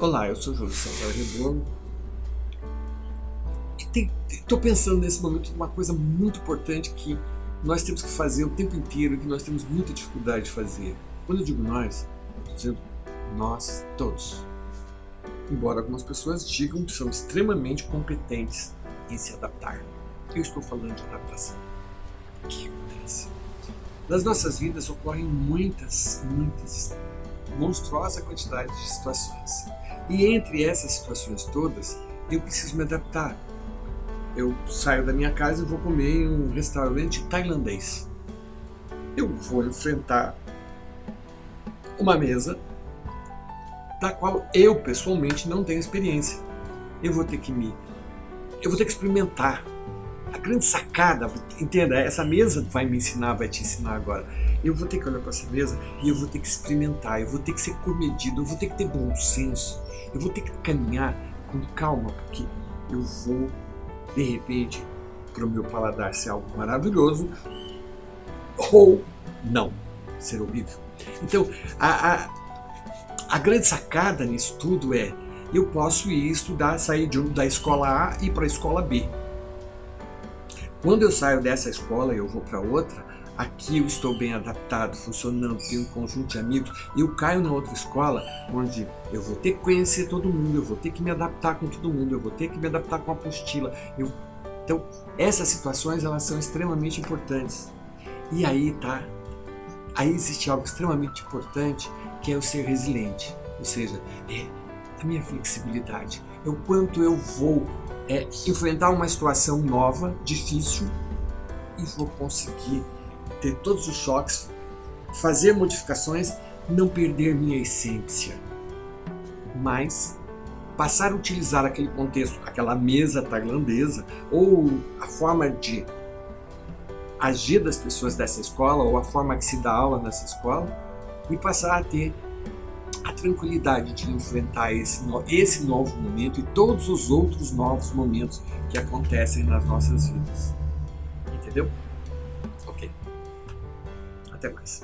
Olá, eu sou Júlio César Reborn. Estou pensando nesse momento uma coisa muito importante que nós temos que fazer o tempo inteiro, que nós temos muita dificuldade de fazer. Quando eu digo nós, estou dizendo nós todos. Embora algumas pessoas digam que são extremamente competentes em se adaptar. Eu estou falando de adaptação. O que acontece? Nas nossas vidas ocorrem muitas, muitas, monstruosa quantidade de situações e entre essas situações todas, eu preciso me adaptar. Eu saio da minha casa e vou comer em um restaurante tailandês. Eu vou enfrentar uma mesa da qual eu pessoalmente não tenho experiência. Eu vou ter que me eu vou ter que experimentar. A grande sacada, entenda, essa mesa vai me ensinar, vai te ensinar agora. Eu vou ter que olhar para essa mesa e eu vou ter que experimentar, eu vou ter que ser comedido, eu vou ter que ter bom senso, eu vou ter que caminhar com calma, porque eu vou, de repente, para o meu paladar ser algo maravilhoso ou não, ser horrível. Então, a, a, a grande sacada nisso tudo é eu posso ir estudar, sair de, da escola A e para a escola B. Quando eu saio dessa escola e eu vou para outra, aqui eu estou bem adaptado, funcionando, tenho um conjunto de amigos, e eu caio na outra escola onde eu vou ter que conhecer todo mundo, eu vou ter que me adaptar com todo mundo, eu vou ter que me adaptar com a apostila. Eu... Então, essas situações elas são extremamente importantes. E aí tá, aí existe algo extremamente importante que é o ser resiliente, ou seja, é a minha flexibilidade, é o quanto eu vou é, enfrentar uma situação nova, difícil, e vou conseguir ter todos os choques, fazer modificações, não perder minha essência, mas passar a utilizar aquele contexto, aquela mesa tailandesa, ou a forma de agir das pessoas dessa escola, ou a forma que se dá aula nessa escola, e passar a ter tranquilidade de enfrentar esse, esse novo momento e todos os outros novos momentos que acontecem nas nossas vidas. Entendeu? Até mais.